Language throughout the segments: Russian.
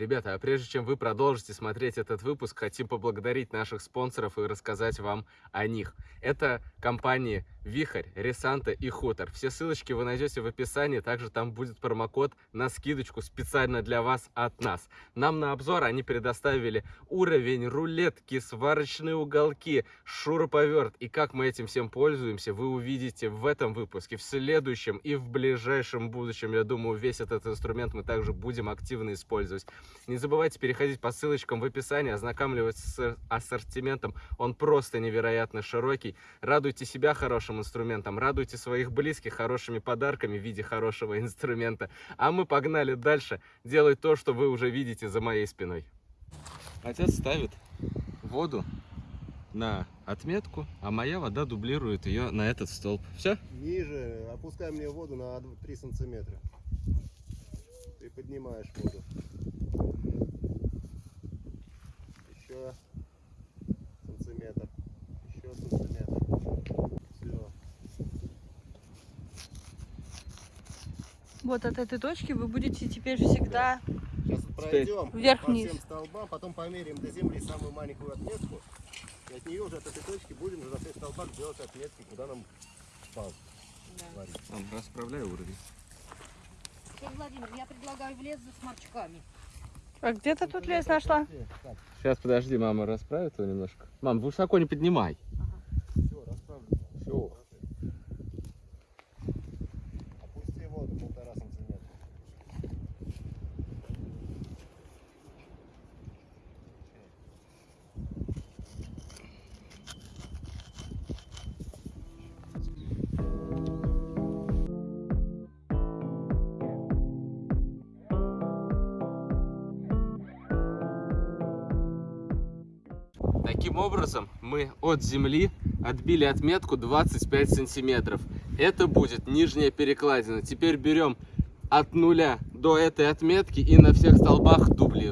Ребята, а прежде чем вы продолжите смотреть этот выпуск, хотим поблагодарить наших спонсоров и рассказать вам о них. Это компании Вихрь, Ресанта и Хутор. Все ссылочки вы найдете в описании, также там будет промокод на скидочку специально для вас от нас. Нам на обзор они предоставили уровень, рулетки, сварочные уголки, шуруповерт. И как мы этим всем пользуемся, вы увидите в этом выпуске, в следующем и в ближайшем будущем. Я думаю, весь этот инструмент мы также будем активно использовать. Не забывайте переходить по ссылочкам в описании, ознакомливаться с ассортиментом. Он просто невероятно широкий. Радуйте себя хорошим инструментом, радуйте своих близких хорошими подарками в виде хорошего инструмента. А мы погнали дальше делать то, что вы уже видите за моей спиной. Отец ставит воду на отметку, а моя вода дублирует ее на этот столб. Все? Ниже, опускай мне воду на 3 сантиметра. Ты поднимаешь воду. Еще сантиметр. Еще сантиметр. Все. Вот от этой точки вы будете теперь всегда... Сейчас пройдем вверх-вниз. по всем столбам, потом померяем до земли самую маленькую отметку. И от нее уже от этой точки будем уже на всех столбах делать отметки, куда нам пал. варить. Расправляю уровень. Алексей Владимир, я предлагаю в лес за сморчками. А где ты тут лес нашла? Сейчас, подожди, мама расправит его немножко. Мам, высоко не поднимай. Таким образом, мы от земли отбили отметку 25 сантиметров. Это будет нижняя перекладина. Теперь берем от нуля до этой отметки и на всех столбах дублируем.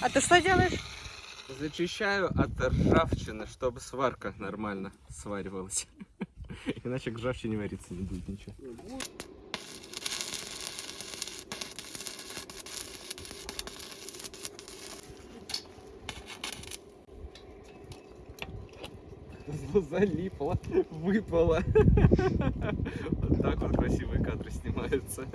А ты что делаешь? Зачищаю от ржавчины, чтобы сварка нормально сваривалась. Иначе к ржавчине вариться не будет ничего. Залипло, выпало. Вот так вот красивые кадры снимаются.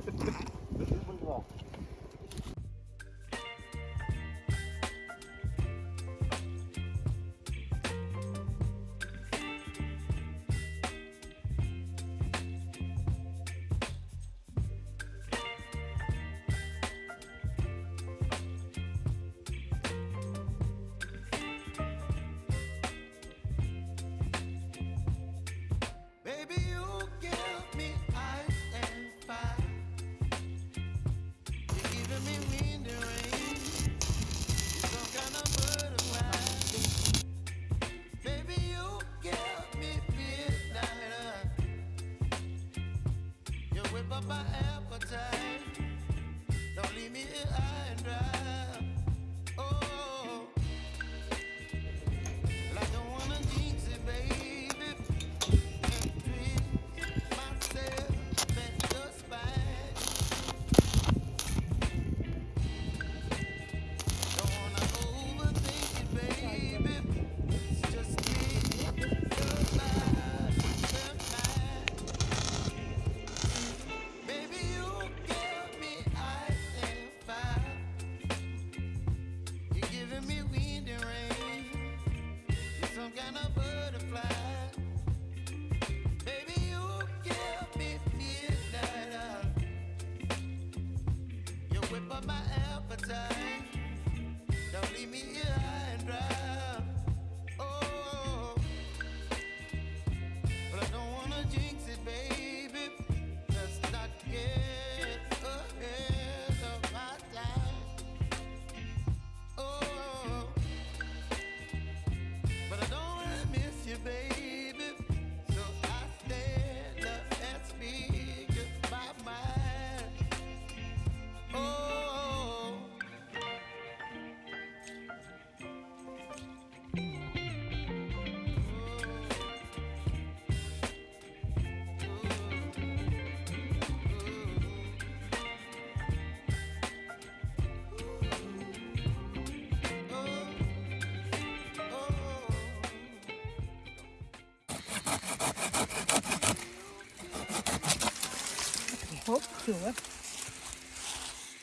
Все.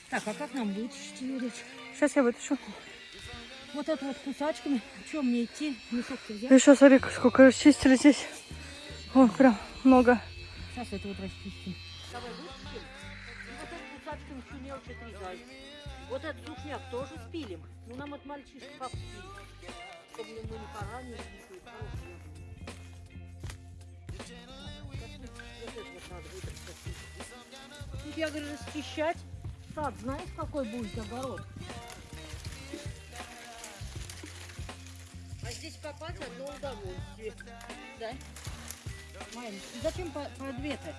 Так, а как нам ее речь? Сейчас я вытащу. Вот это вот кусачками. Чем мне идти? Мешок-то взять? Еще смотри, сколько расчистили здесь. Вон прям много. Сейчас это вот расчистим. Давай вытащим. И вот этот кусачками всю мелочь отрезай. Вот этот сушняк тоже спилим. Ну, нам от мальчишки пап спилит. Чтобы мы не поранили яблок. Вот это вот надо вытащить. Я говорю, расчищать. Сад, знаешь, какой будет огород? А здесь копать одно удовольствие. Да? Майя, ты зачем по, по две-то?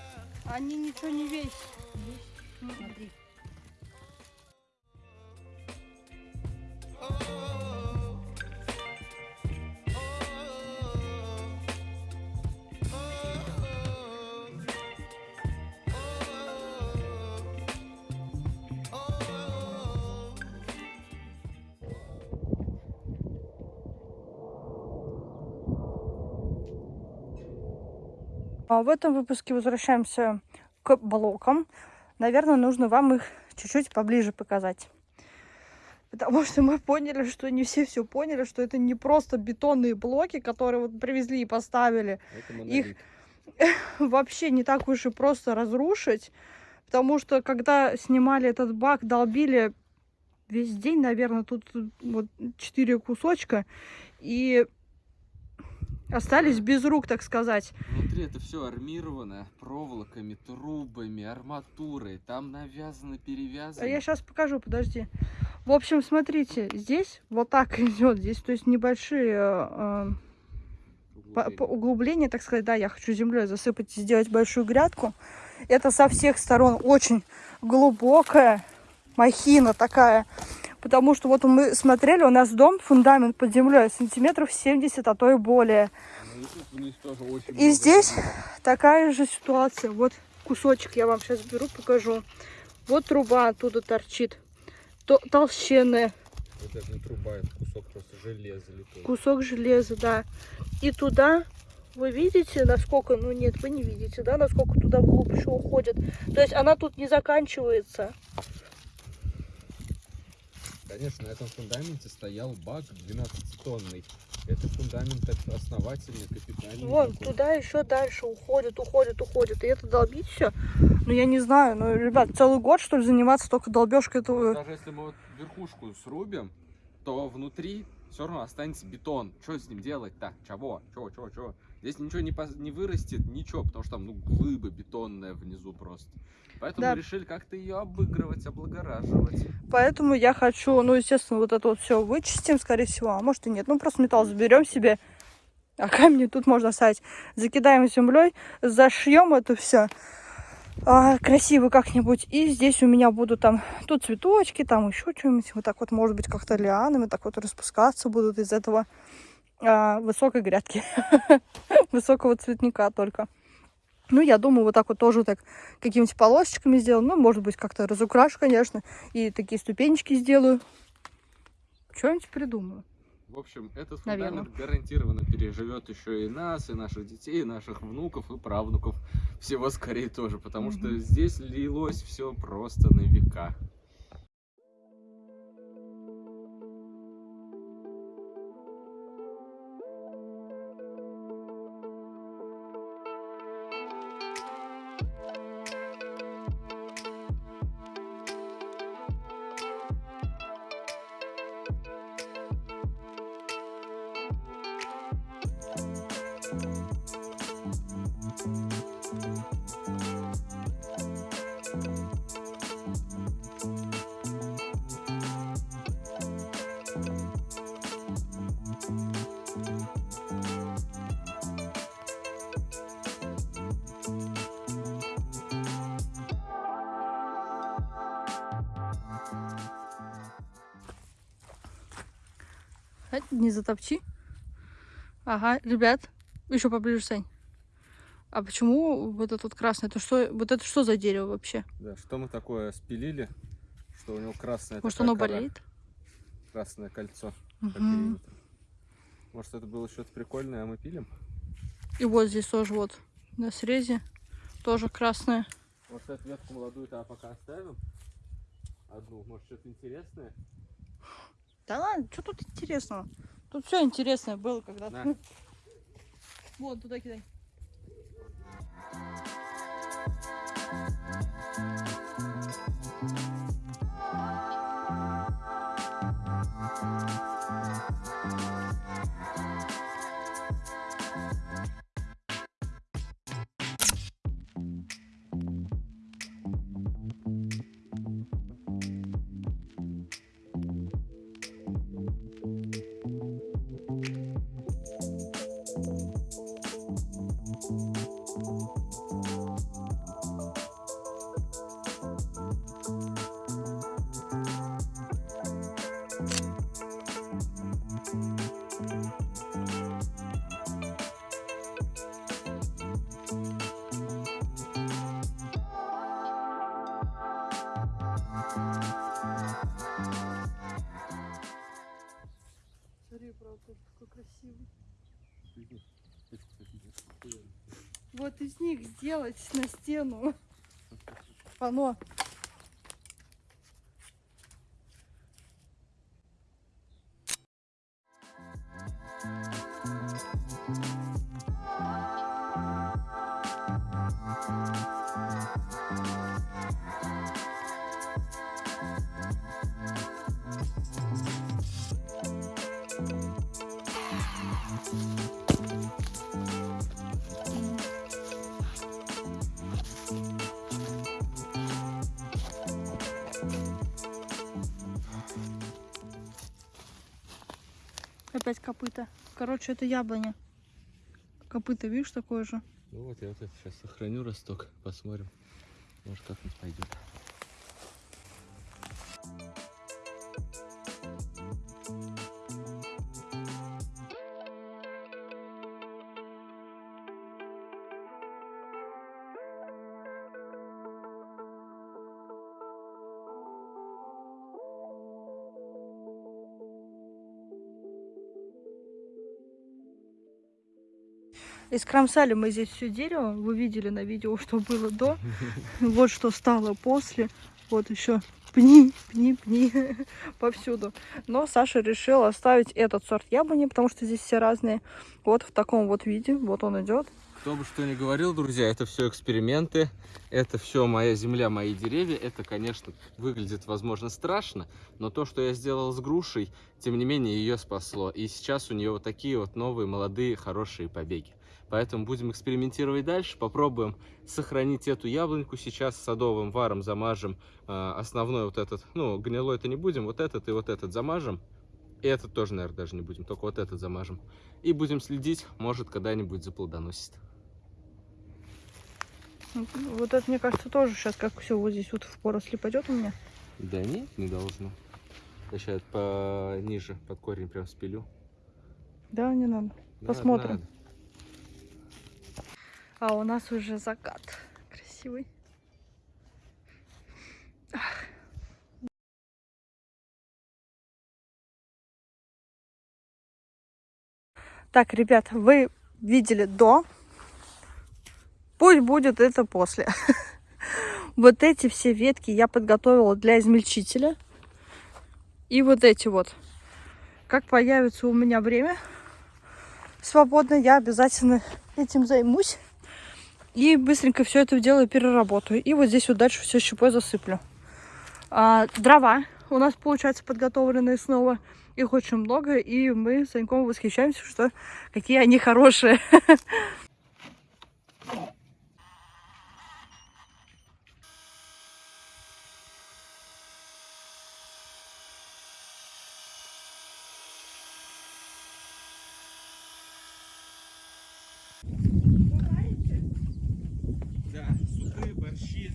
Они ничего не весят. Смотри. В этом выпуске возвращаемся к блокам. Наверное, нужно вам их чуть-чуть поближе показать. Потому что мы поняли, что не все все поняли, что это не просто бетонные блоки, которые вот привезли и поставили. Их вообще не так уж и просто разрушить. Потому что когда снимали этот бак, долбили весь день, наверное, тут вот четыре кусочка. И остались без рук, так сказать. Внутри это все армировано проволоками, трубами, арматурой. Там навязано, перевязано. А Я сейчас покажу, подожди. В общем, смотрите, здесь вот так идет, здесь, то есть небольшие э, по- по- углубления, так сказать, да, я хочу землей засыпать и сделать большую грядку. Это со всех сторон очень глубокая махина такая, потому что вот мы смотрели, у нас дом, фундамент под землей сантиметров 70, а то и более. И здесь такая же ситуация. Вот кусочек я вам сейчас беру, покажу. Вот труба оттуда торчит. То- толщенная. Это не труба, это кусок просто железа литой. Кусок железа, да. И туда, вы видите, насколько, ну нет, вы не видите, да, насколько туда вглубь еще уходит. То есть она тут не заканчивается. Конечно, на этом фундаменте стоял бак 12-тонный. Это фундамент основательный, капитальный. Вон, такой. туда еще дальше уходит, уходит, уходит. И это долбить все. Ну, я не знаю, ну, ребят, целый год, что ли, заниматься только долбежкой этого. Даже если мы вот верхушку срубим, то внутри все равно останется бетон. Что с ним делать-то? Чего? Чего, чего, чего? Здесь ничего не, пос- не вырастет, ничего, потому что там, ну, глыба бетонная внизу просто. Поэтому Да. решили как-то ее обыгрывать, облагораживать. Поэтому я хочу, ну, естественно, вот это вот все вычистим, скорее всего, а может и нет. Ну, просто металл заберем себе, а камни тут можно оставить. Закидаем землей, зашьем это все красиво как-нибудь. И здесь у меня будут там, тут цветочки, там еще что-нибудь. Вот так вот, может быть, как-то лианами так вот распускаться будут из этого а, высокой грядки. Высокого цветника только. Ну, я думаю, вот так вот тоже так какими-нибудь полосочками сделаю. Ну, может быть, как-то разукрашу, конечно. И такие ступенечки сделаю. Что-нибудь придумаю. В общем, этот фундамент гарантированно переживет еще и нас, и наших детей, и наших внуков, и правнуков. Всего скорее тоже, потому что здесь лилось все просто на века. Э, не затопчи. Ага, ребят, еще поближе, Сань. А почему вот это вот красное? Это что, вот это что за дерево вообще? Да, что мы такое спилили, что у него красное Может, оно кора, болеет? красное кольцо периметру. Может, это было что-то прикольное, а мы пилим? И вот здесь тоже вот на срезе тоже красное. Может, эту ветку молодую-то пока оставим? Одну, может, что-то интересное? Да ладно, что тут интересного? Тут все интересное было когда-то. На. Вот, туда кидай. Красивый. Вот из них сделать на стену. Пано. Опять копыта. Короче, это яблоня. Копыта, видишь, такое же. Ну вот, я вот это сейчас сохраню росток, посмотрим. Может, как-нибудь пойдет. Искромсали мы здесь все дерево. Вы видели на видео, что было до. Вот что стало после. Вот еще пни, пни, пни повсюду. Но Саша решил оставить этот сорт яблони, потому что здесь все разные. Вот в таком вот виде. Вот он идет. Кто бы что ни говорил, друзья, это все эксперименты, это все моя земля, мои деревья. Это, конечно, выглядит, возможно, страшно, но то, что я сделал с грушей, тем не менее, ее спасло. И сейчас у нее вот такие вот новые, молодые, хорошие побеги. Поэтому будем экспериментировать дальше, попробуем сохранить эту яблоньку. Сейчас садовым варом замажем э, основной вот этот, ну, гнилой это не будем, вот этот и вот этот замажем. И этот тоже, наверное, даже не будем, только вот этот замажем. И будем следить, может, когда-нибудь заплодоносит. Вот это, мне кажется, тоже сейчас как все вот здесь вот в поросли пойдет у меня. Да нет, не должно. Я сейчас пониже под корень прям спилю. Да, не надо. Надо, Посмотрим. надо. А у нас уже закат красивый. Так, ребят, вы видели до. Пусть будет это после. Вот эти все ветки я подготовила для измельчителя. И вот эти вот. Как появится у меня время свободно, я обязательно этим займусь. И быстренько все это дело переработаю. И вот здесь вот дальше все щепой засыплю. А, дрова у нас, получается, подготовленные снова. Их очень много, и мы с Саньком восхищаемся, что какие они хорошие. Да, супы, борщи.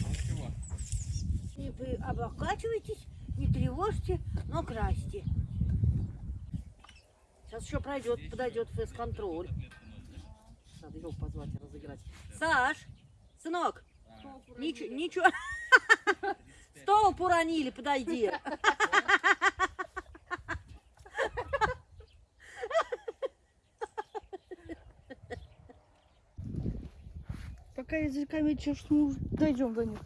А вот чего? И вы облокачивайтесь, не тревожьте, но красьте. Сейчас еще пройдет, подойдет фейс-контроль. Надо его позвать и разыграть. Саш, сынок, ничего, ничего. Столб уронили, подойди. Пока языками уже дойдем до них.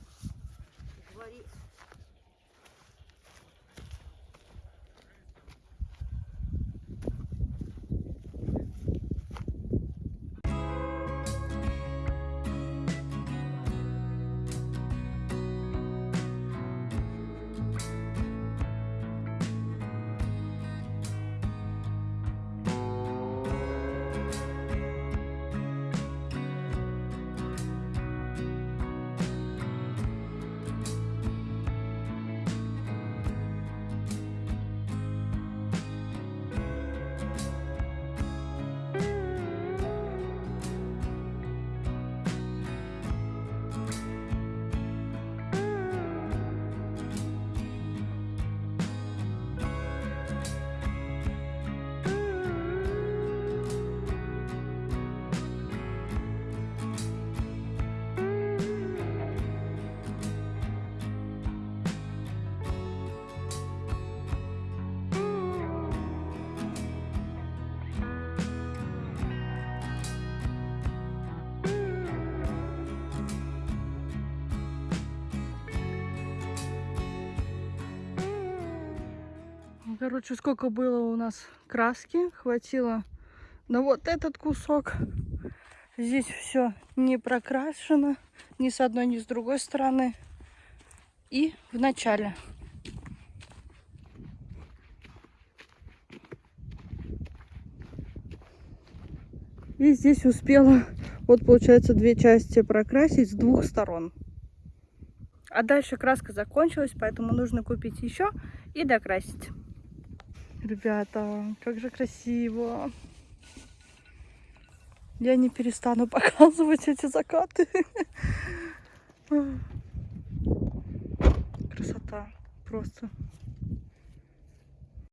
Короче, сколько было у нас краски, хватило на вот этот кусок. Здесь все не прокрашено ни с одной, ни с другой стороны. И в начале. И здесь успела, вот получается, две части прокрасить с двух сторон. А дальше краска закончилась, поэтому нужно купить еще и докрасить. Ребята, как же красиво. Я не перестану показывать эти закаты. Красота. Просто.